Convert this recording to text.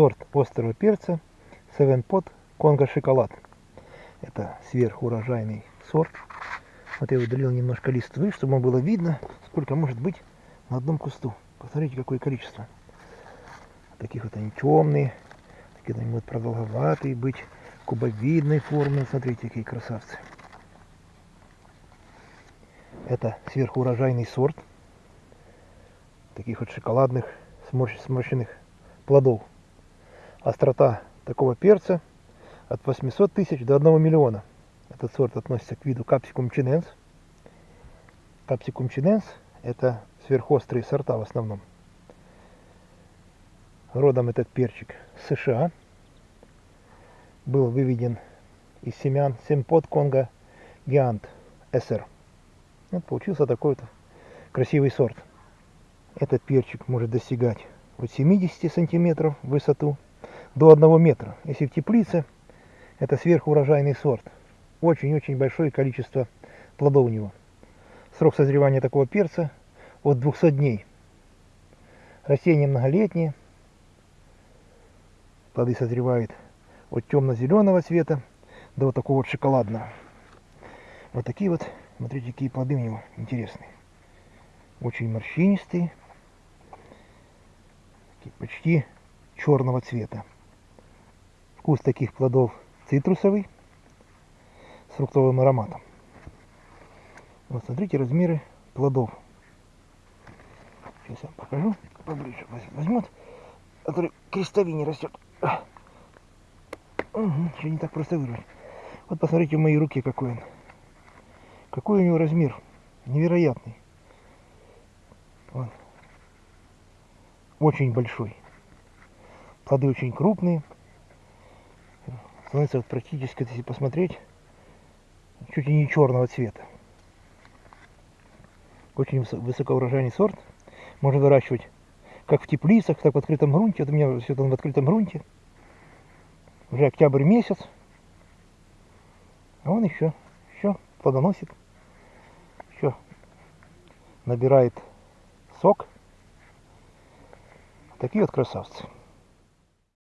сорт острого перца Seven Pot Конго Шоколад. Это сверхурожайный сорт. Вот я удалил немножко листвы, чтобы было видно, сколько может быть на одном кусту. Посмотрите, какое количество. Таких вот они темные, такие они будут продолговатые быть, кубовидной формы. Смотрите, какие красавцы. Это сверхурожайный сорт таких вот шоколадных сморщенных плодов. Острота такого перца от 800 тысяч до 1 миллиона. Этот сорт относится к виду капсикум чиненс. Капсикум чиненс это сверхострые сорта в основном. Родом этот перчик с США. Был выведен из семян семпот Конго Гиант СР. Вот получился такой вот красивый сорт. Этот перчик может достигать от 70 сантиметров в высоту до 1 метра. Если в теплице, это сверхурожайный сорт. Очень-очень большое количество плодов у него. Срок созревания такого перца от 200 дней. Растение многолетнее. Плоды созревают от темно-зеленого цвета до вот такого вот шоколадного. Вот такие вот, смотрите, какие плоды у него интересные. Очень морщинистые, почти черного цвета. Вкус таких плодов цитрусовый с фруктовым ароматом. Вот смотрите размеры плодов. Сейчас я вам покажу поближе. Возьмет, который крестовине растет. Угу, еще не так просто вырвать. Вот посмотрите в моей руке какой он. Какой у него размер. Невероятный. Вот очень большой. Плоды очень крупные. Становится вот практически, если посмотреть, чуть ли не черного цвета. Очень высокоурожайный сорт. Можно выращивать как в теплицах, так в открытом грунте. Вот у меня все это в открытом грунте. Уже октябрь месяц. А он еще, еще плодоносит. Еще набирает сок. Такие вот красавцы.